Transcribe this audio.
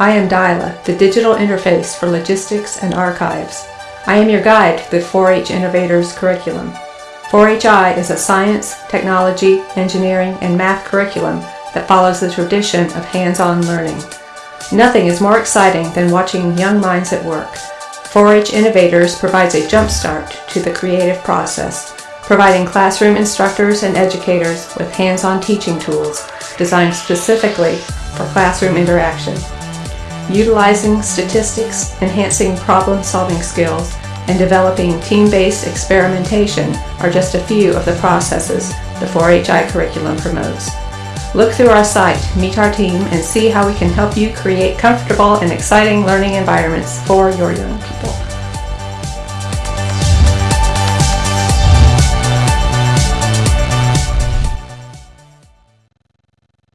I am Dyla, the digital interface for logistics and archives. I am your guide to the 4-H Innovators curriculum. 4-HI is a science, technology, engineering, and math curriculum that follows the tradition of hands-on learning. Nothing is more exciting than watching young minds at work. 4-H Innovators provides a jumpstart to the creative process, providing classroom instructors and educators with hands-on teaching tools designed specifically for classroom interaction. Utilizing statistics, enhancing problem-solving skills, and developing team-based experimentation are just a few of the processes the 4HI curriculum promotes. Look through our site, meet our team, and see how we can help you create comfortable and exciting learning environments for your young people.